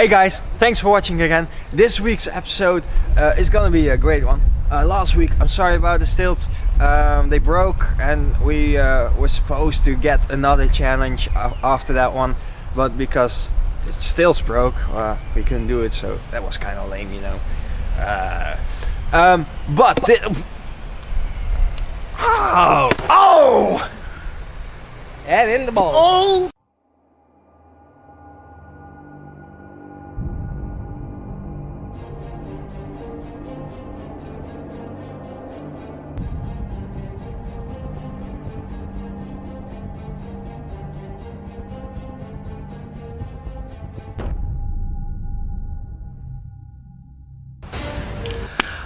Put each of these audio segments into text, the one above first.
Hey guys, thanks for watching again. This week's episode uh, is gonna be a great one. Uh, last week, I'm sorry about the stilts. Um, they broke and we uh, were supposed to get another challenge after that one. But because the stilts broke, uh, we couldn't do it. So that was kind of lame, you know. Uh, um, but... Oh! Oh! And in the ball. Oh!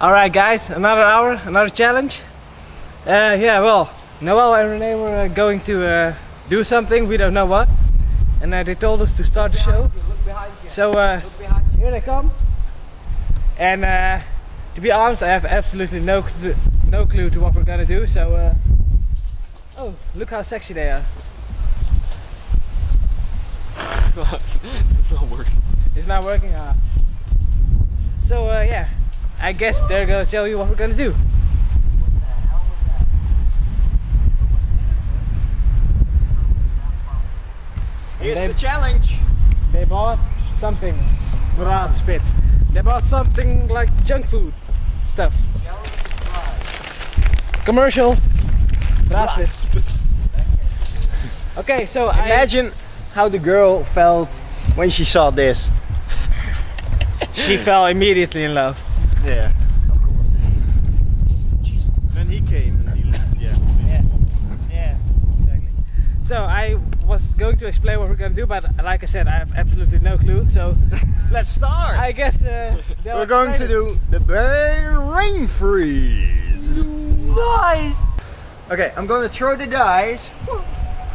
Alright guys, another hour, another challenge. Uh, yeah, well, Noel and Renee were uh, going to uh, do something, we don't know what. And uh, they told us to start the show. So uh, here they come. And uh, to be honest, I have absolutely no, cl no clue to what we're gonna do. So, oh, look how sexy they are. it's not working. It's not working? Ah. So yeah, I guess they're gonna tell you what we're gonna do. Here's they, the challenge. They bought something without spit. They bought something like junk food stuff. Commercial. Okay, so imagine I, how the girl felt when she saw this. she fell immediately in love. Yeah, of course. Jeez. Then he came and he left, yeah. Yeah, yeah, exactly. So I was going to explain what we're going to do, but like I said, I have absolutely no clue. So let's start. I guess uh, we're going to do the rain freeze. Nice. Okay, I'm going to throw the dice.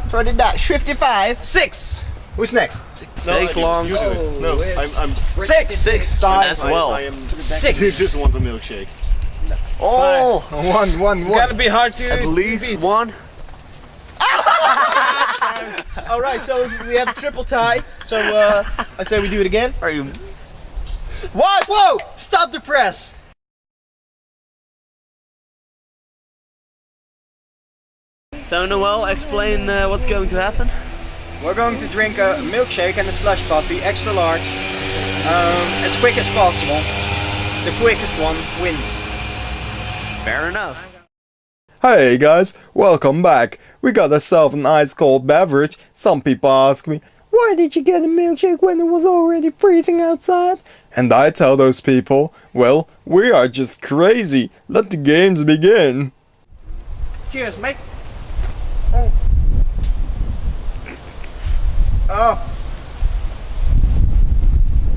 Throw the dice. 55. Six. Who's next? No, Takes long. You do it. No, I'm, I'm six. Six. As well. I, I am six. You just want a milkshake. Oh, one, one, one. It's gotta be hard to. At least beat. one. All right, so we have a triple tie. So uh, I say we do it again. Are you? What? Whoa! Stop the press. So Noel, explain uh, what's going to happen. We're going to drink a milkshake and a slush puppy, extra large, um, as quick as possible. The quickest one wins. Fair enough. Hey guys, welcome back. We got ourselves an ice cold beverage. Some people ask me, why did you get a milkshake when it was already freezing outside? And I tell those people, well, we are just crazy. Let the games begin. Cheers, mate. Oh.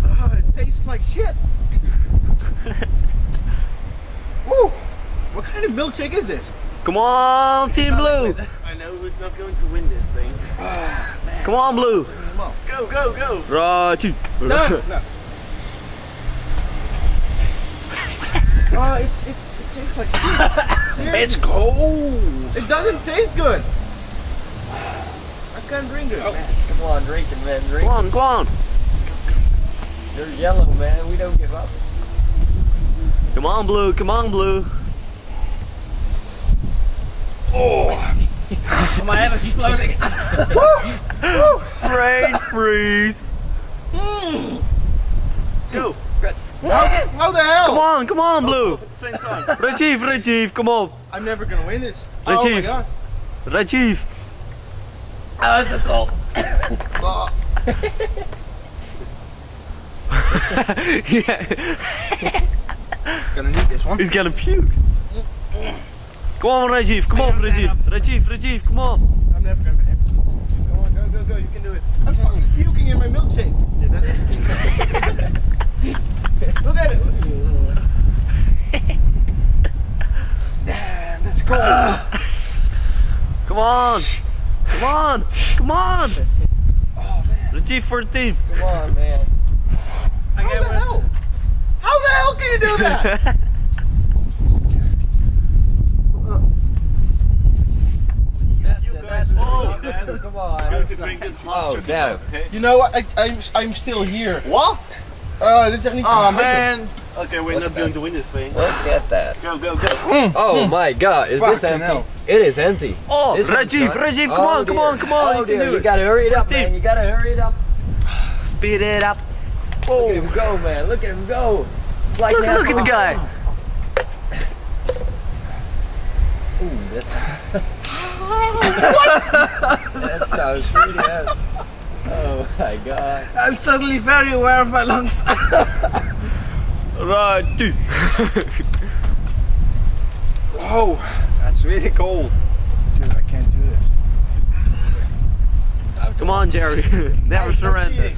oh it tastes like shit. Woo! What kind of milkshake is this? Come on, Team Blue! I know who's not going to win this thing. Oh, Come on, Blue! Go, go, go! Rachi! No, no. oh, it's, it's, it tastes like shit. it's cold! It doesn't taste good! I can't drink it. Oh. Come on, drink it, man. Drink Come on, come on. They're yellow, man. We don't give up. Come on, Blue. Come on, Blue. Oh. My head is exploding. Rain freeze. Mm. Go. How, how, the hell? Come on, come on, Blue. At the same time. Rajiv, Rajiv, come on. I'm never gonna win this. Rajiv. Oh my god. Rajiv. Oh, was a cold. yeah. Gonna need this one. He's gonna puke. Come on, Rajiv. Come on, Rajiv. Rajiv, Rajiv, come on. I'm never gonna be Come on, go, go, go. You can do it. I'm fucking puking in my milkshake. Look at it. Damn, that's cold. Come on. Come on. Come on. Oh, man. Rajiv for the team. Come on, man. I How the hell? How the hell can you do that? That's it, that's it. Come on. Go to drink this Oh, no. You know what? I, I'm, I'm still here. What? Oh, dit is echt niet Oh te man. Okay, we're not going to win this thing. Look at that. Go, go, go. Oh my god, is this empty? hell. It is empty. Oh, This Rajiv. Rajiv, oh come Oh, on, come on, come on. Oh you dear, you gotta hurry it up, man. You gotta hurry it up. Speed it up. Look at him go, man. Look at him go. It's like Look, look at the guy. Ooh, that's. that sounds pretty heavy. Oh my god. I'm suddenly very aware of my lungs. Right. Whoa, that's really cold. Dude, I can't do this. Uh, come on, Jerry. Never surrender.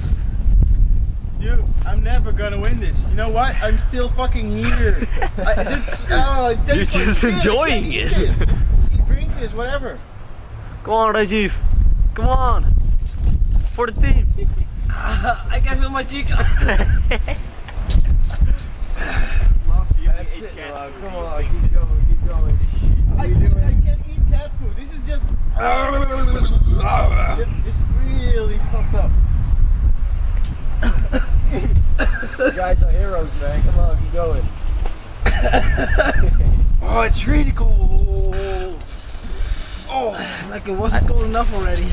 Dude, I'm never gonna win this. You know what? I'm still fucking here. I, it's, oh, You're just shit. Enjoying it. this. Drink this, whatever. Come on, Rajiv. Come on. For the team. I can feel my cheeks. That's it, Rob. Come on, keep going, keep going. I, I can't eat cat food. This is just, just, just really fucked up. You guys are heroes, man. Come on, keep going. Oh, it's really cold. Oh, like it wasn't cold enough already.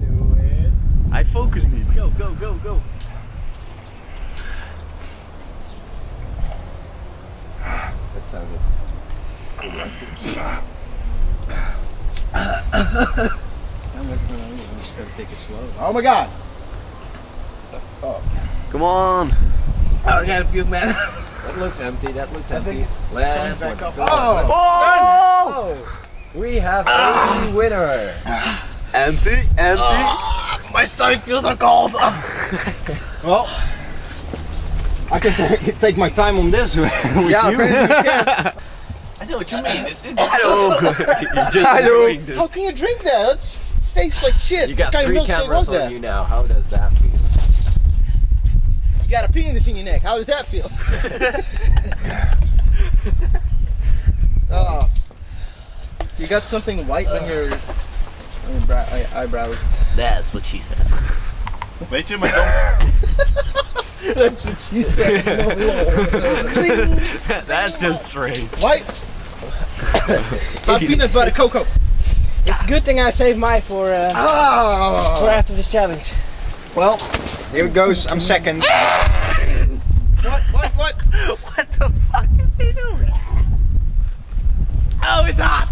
Do it. I focus need. Go, go, go, go. That sounded. I'm just gonna take it slow. Oh my god. Oh. Come on. Oh, I got a puke, man. That looks empty. That looks empty. think it's Last back one. up. Go Oh! on. Oh! Oh! We have a ah! winner. Empty, empty. Ah, my stomach feels so cold. Well, I can take my time on this. with yeah, you. apparently you can. I know what you mean. It's, Hello. You're just Hello. enjoying this. How can you drink that? That tastes like shit. You got what kind three of cameras on that? you now. How does that feel? You got a penis in your neck. How does that feel? oh. You got something white on your, on your brow, eye- eyebrows. That's what she said. Weet je, maar dan, That's what she said. That's just strange. white. How's peanut butter cocoa? It's a good thing I saved mine for uh, for Oh. after this challenge. Well, here it goes. I'm second. What? What? What? What the fuck is he doing? Oh, it's hot.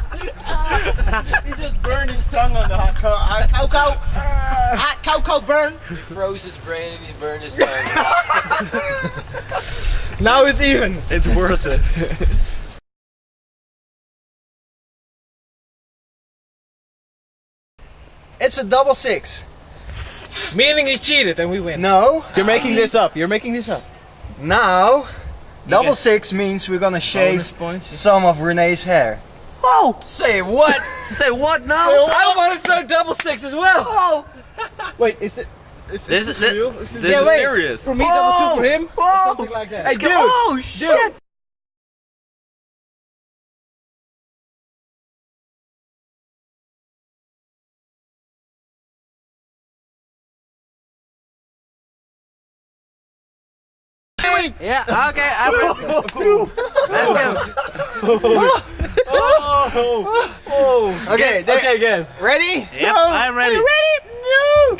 He just burned his tongue on the hot co- hot cocoa. Hot cocoa burn. He froze his brain and he burned his tongue. Now it's even. It's worth it. It's a double six. Meaning he cheated and we win. No, You're making this up. You're making this up. now double get- six means we're gonna shave points. some of Renee's hair. Oh, Say what? say what now? I want to throw double six as well. Oh, Wait, is it? Is, This is is this it- real? This this Yeah, is wait. serious. For me, double two oh, for him. or Whoa. Something like that. Hey, dude. Oh shit. Yeah, okay, I'm ready. Let's go. Okay, there- Okay, again. ready? Yep, I'm ready. ready?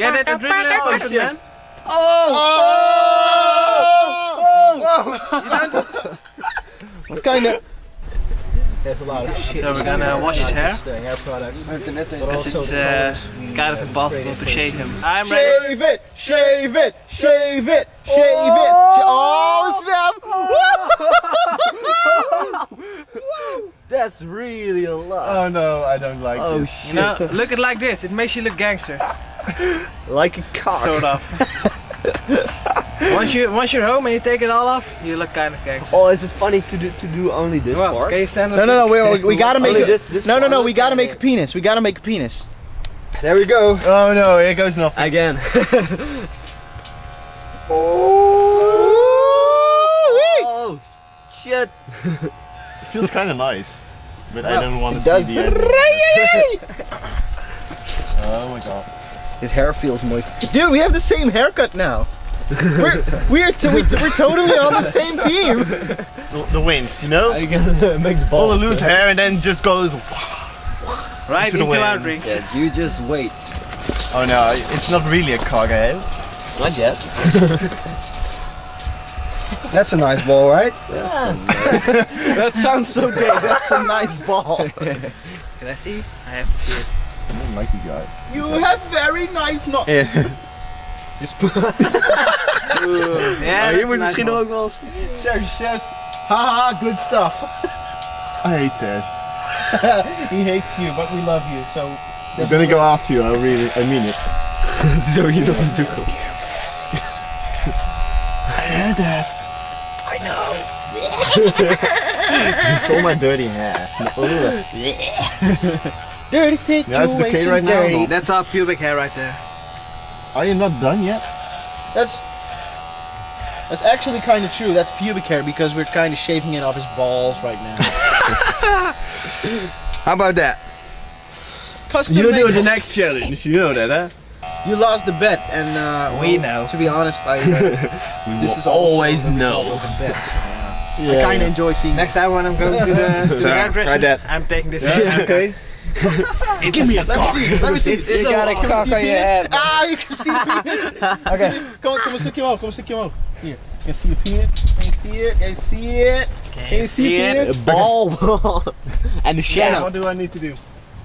No. Get it, adrenaline pumping, shit. man. What kind of? There's a lot of shit. So we're gonna wash his hair. Interesting, hair products. Because it's uh, kind of impossible to shave him. I'm ready. Shave it! Shave it! Shave it! Shave it! Sh- Oh snap! That's really a lot. Oh no, I don't like Oh this. shit. You know, look at it like this. It makes you look gangster. Like a cock. Sort of. once you once you're home and you take it all off, you look kind of gangster. Oh, is it funny to do to do only this Well, part? can you stand up? No, no, no. We, we, we gotta make Only it. this- this no, no, no. We gotta make a penis. We gotta make a penis. There we go. Oh no, here goes nothing. Again. Oh, oh shit. feels kind of nice, but I don't want to see does. the end. oh my god. His hair feels moist. Dude, we have the same haircut now. we're we're, t- we, we're totally on the same team. The, the wind, you know? You gonna make the All ball. the loose hair and then just goes. Right Into the into our wind. drinks. Yeah, you just wait. Oh no, it's not really a cargo. eh? Not yet. That's a nice ball, right? Yeah. That sounds so gay. That's a nice ball. Can I see? I have to see it. I don't like you guys. You have very nice knots. Yeah, je moet misschien ook. ook wel eens... Serge says, haha, good stuff. I hate Serge. he hates you, but we love you. So I'm gonna go after you. I really, I mean it. Zo hier nog naartoe komen. I heard that. I know. it's all my dirty hair. Ugh. Dirty situation. Yeah, it's okay right now, dirty. no? That's our pubic hair right there. Are you not done yet? That's that's actually kind of true. That's pubic hair because we're kind of shaving it off his balls right now. How about that? Custom You made- do the next challenge, you know that, huh? You lost the bet, and uh, We well, know. To be honest, I uh, this is always the result know. of a bet. So, uh, I kind of enjoy seeing. Next time when I'm going to the, to the So, hairdresser, right that. I'm taking this. okay. Give me a cock. Let me see. Let me see. You got a Can cock see on your penis? head. Ah, you can see penis. okay. Come on, come on, stick your mouth. Come on, stick your mouth. Here. Can you see your penis? Can you see it? Can you see it? Can you see penis? Bal. en de shadow. What do I need to do?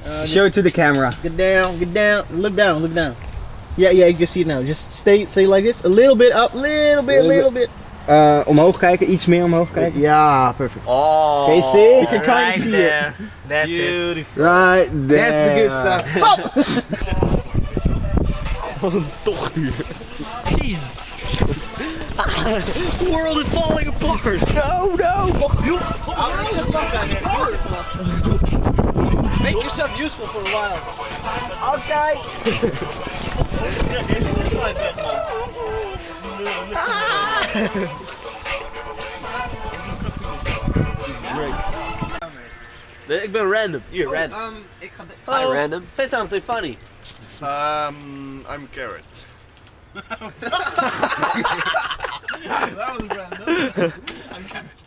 Uh, Show it to the camera. Get down, get down, look down, look down. Yeah, yeah, you can see it now. Just stay, stay like this. A little bit up, little bit, little bit. Uh, omhoog kijken, iets meer omhoog kijken. Yeah, perfect. Oh. Can you see? You can kind right of see there. That's it. Beautiful. Right there. That's the good stuff. Wat een tochtuur. Jeez. The world is falling apart. No, no. Make yourself useful for a while. Nee, ik ben random. Hier, random. Um, ik ga dit... Hi, random. Say something funny. Um, I'm carrot. That was random.